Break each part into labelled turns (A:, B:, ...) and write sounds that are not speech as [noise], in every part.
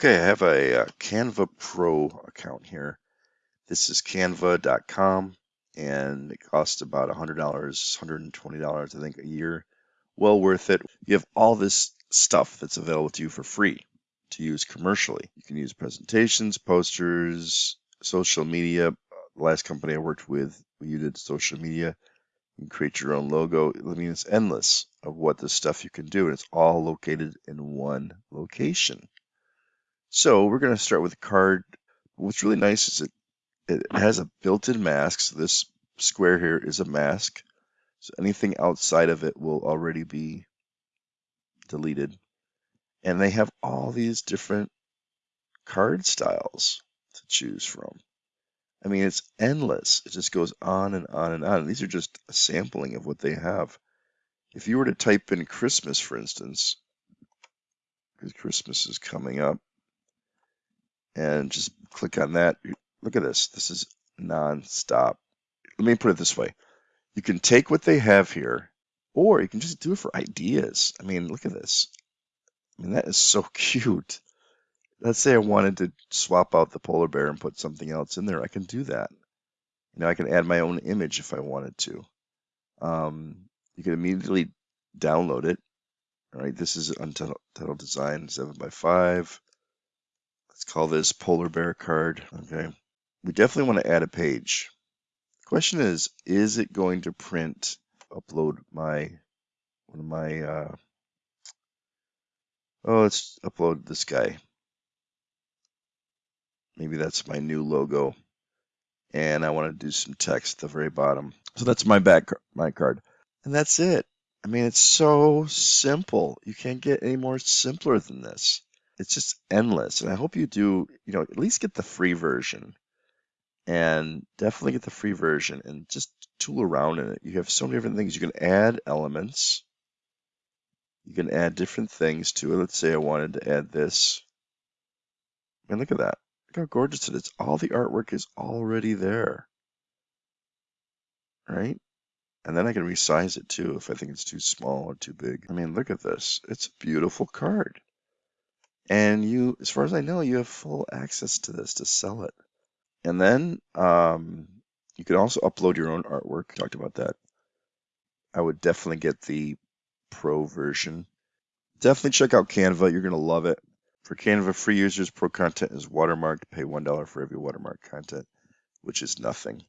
A: Okay, I have a, uh Canva Pro account here. This is canva.com and it costs about $100, $120, I think, a year. Well worth it. You have all this stuff that's available to you for free to use commercially. You can use presentations, posters, social media. The last company I worked with, you did social media. You can create your own logo. I mean, it's endless of what this stuff you can do, and it's all located in one location. So we're going to start with a card. What's really nice is it, it has a built-in mask. So this square here is a mask. So anything outside of it will already be deleted. And they have all these different card styles to choose from. I mean, it's endless. It just goes on and on and on. And these are just a sampling of what they have. If you were to type in Christmas, for instance, because Christmas is coming up, and just click on that. Look at this. This is non-stop. Let me put it this way. You can take what they have here, or you can just do it for ideas. I mean, look at this. I mean, that is so [laughs] cute. Let's say I wanted to swap out the polar bear and put something else in there. I can do that. You know, I can add my own image if I wanted to. Um, you can immediately download it. All right, this is Untitled Design 7 by 5 Let's call this polar bear card. Okay. We definitely want to add a page. The question is, is it going to print, upload my, one of my, uh, oh, let's upload this guy. Maybe that's my new logo. And I want to do some text at the very bottom. So that's my back, my card. And that's it. I mean, it's so simple. You can't get any more simpler than this it's just endless. And I hope you do, you know, at least get the free version and definitely get the free version and just tool around in it. You have so many different things. You can add elements. You can add different things to it. Let's say I wanted to add this. And look at that. Look how gorgeous it is. All the artwork is already there. Right? And then I can resize it too if I think it's too small or too big. I mean, look at this. It's a beautiful card. And you, as far as I know, you have full access to this to sell it. And then um, you can also upload your own artwork. Talked about that. I would definitely get the pro version. Definitely check out Canva. You're going to love it. For Canva free users, pro content is watermarked. Pay $1 for every watermark content, which is nothing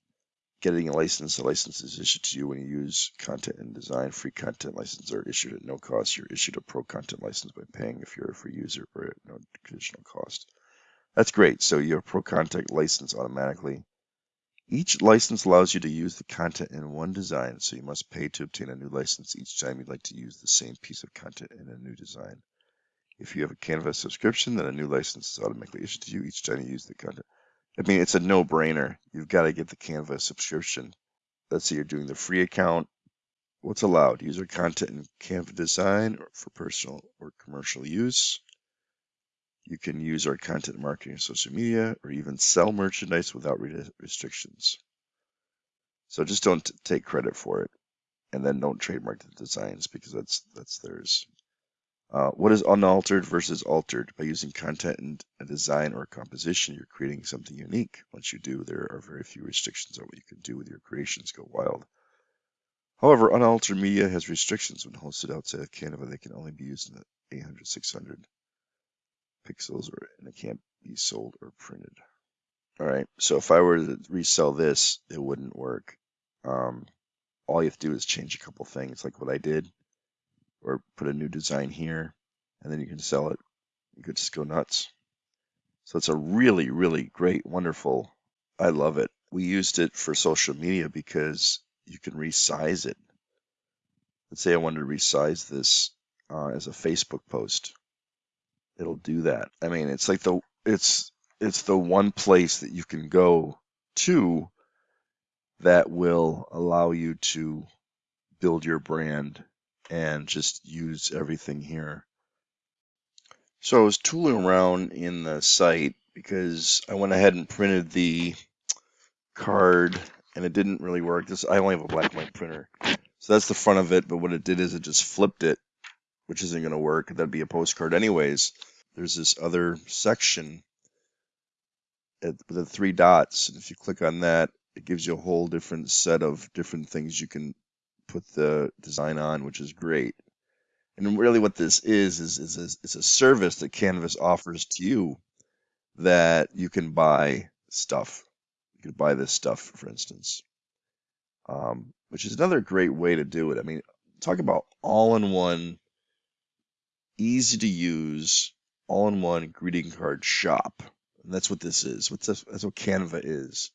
A: getting a license. A license is issued to you when you use content and design. Free content licenses are issued at no cost. You're issued a pro content license by paying if you're a free user or at no additional cost. That's great. So you have pro content license automatically. Each license allows you to use the content in one design, so you must pay to obtain a new license each time you'd like to use the same piece of content in a new design. If you have a Canva subscription, then a new license is automatically issued to you each time you use the content. I mean, it's a no-brainer. You've got to get the Canva subscription. Let's say you're doing the free account. What's allowed? User content in Canva design for personal or commercial use. You can use our content marketing and social media or even sell merchandise without restrictions. So just don't take credit for it and then don't trademark the designs because that's that's theirs. Uh, what is unaltered versus altered? By using content and a design or composition, you're creating something unique. Once you do, there are very few restrictions on what you can do with your creations. Go wild. However, unaltered media has restrictions when hosted outside of Canva. They can only be used in the 800, 600 pixels, or and it can't be sold or printed. All right. So if I were to resell this, it wouldn't work. Um, all you have to do is change a couple things, like what I did or put a new design here and then you can sell it. You could just go nuts. So it's a really, really great, wonderful. I love it. We used it for social media because you can resize it. Let's say I wanted to resize this uh, as a Facebook post. It'll do that. I mean, it's like the it's it's the one place that you can go to that will allow you to build your brand and just use everything here. So I was tooling around in the site because I went ahead and printed the card and it didn't really work. This I only have a black and white printer. So that's the front of it, but what it did is it just flipped it, which isn't going to work. That'd be a postcard anyways. there's this other section at the three dots. And if you click on that, it gives you a whole different set of different things you can put the design on, which is great. And really what this is, is, is, is, is a service that Canvas offers to you that you can buy stuff. You can buy this stuff, for instance, um, which is another great way to do it. I mean, talk about all-in-one, easy to use, all-in-one greeting card shop. And that's what this is. What's that's what Canva is.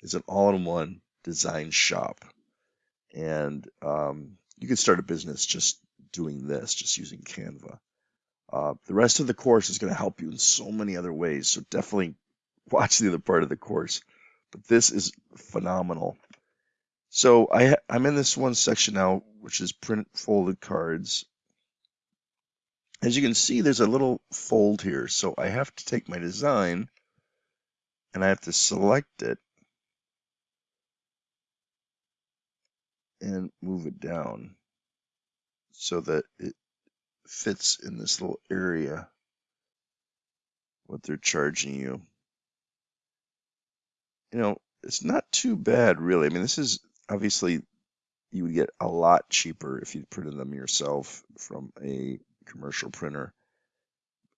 A: It's an all-in-one design shop. And um, you can start a business just doing this, just using Canva. Uh, the rest of the course is going to help you in so many other ways. So definitely [laughs] watch the other part of the course. But this is phenomenal. So I, I'm in this one section now, which is print folded cards. As you can see, there's a little fold here. So I have to take my design and I have to select it and move it down so that it fits in this little area what they're charging you. You know, it's not too bad really. I mean, this is obviously you would get a lot cheaper if you printed them yourself from a commercial printer.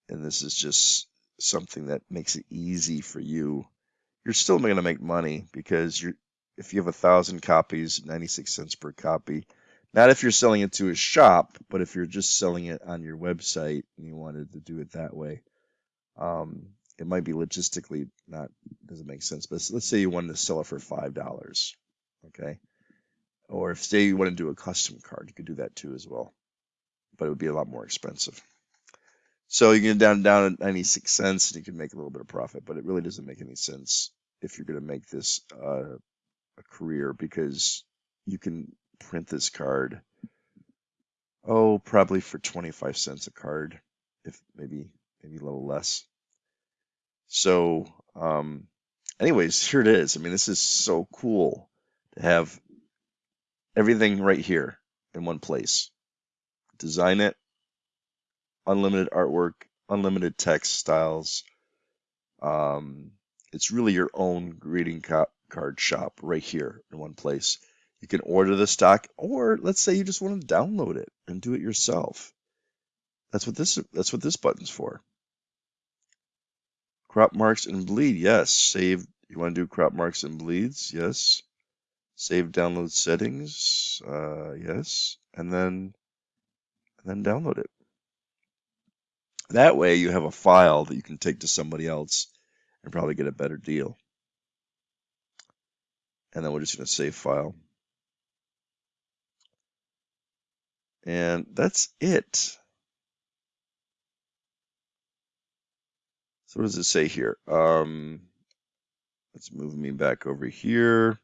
A: And this is just something that makes it easy for you. You're still going to make money because you're if you have a thousand copies, 96 cents per copy. Not if you're selling it to a shop, but if you're just selling it on your website and you wanted to do it that way. Um, it might be logistically not doesn't make sense, but let's say you wanted to sell it for five dollars, okay? Or if say you want to do a custom card, you could do that too as well, but it would be a lot more expensive. So you can down down at 96 cents and you can make a little bit of profit, but it really doesn't make any sense if you're going to make this uh, a career because you can print this card. Oh, probably for 25 cents a card, if maybe maybe a little less. So, um, anyways, here it is. I mean, this is so cool to have everything right here in one place. Design it, unlimited artwork, unlimited text styles. Um, it's really your own greeting card shop right here in one place. You can order the stock, or let's say you just want to download it and do it yourself. That's what this that's what this button's for. Crop marks and bleed, yes. Save, you want to do crop marks and bleeds, yes. Save download settings, uh, yes. And then, and then download it. That way you have a file that you can take to somebody else and probably get a better deal. And then we're just going to save file. And that's it. So what does it say here? Um, let's move me back over here.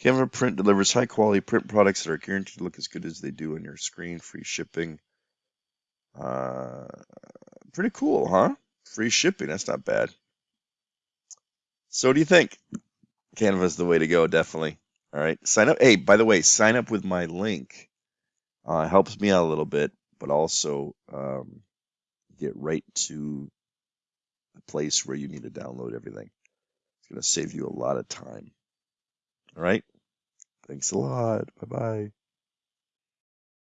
A: Canva Print delivers high quality print products that are guaranteed to look as good as they do on your screen. Free shipping. Uh, pretty cool, huh? Free shipping. That's not bad. So what do you think? Canva is the way to go, definitely. All right. Sign up. Hey, by the way, sign up with my link. Uh, helps me out a little bit, but also um, get right to the place where you need to download everything. It's going to save you a lot of time. All right. Thanks a lot. Bye bye.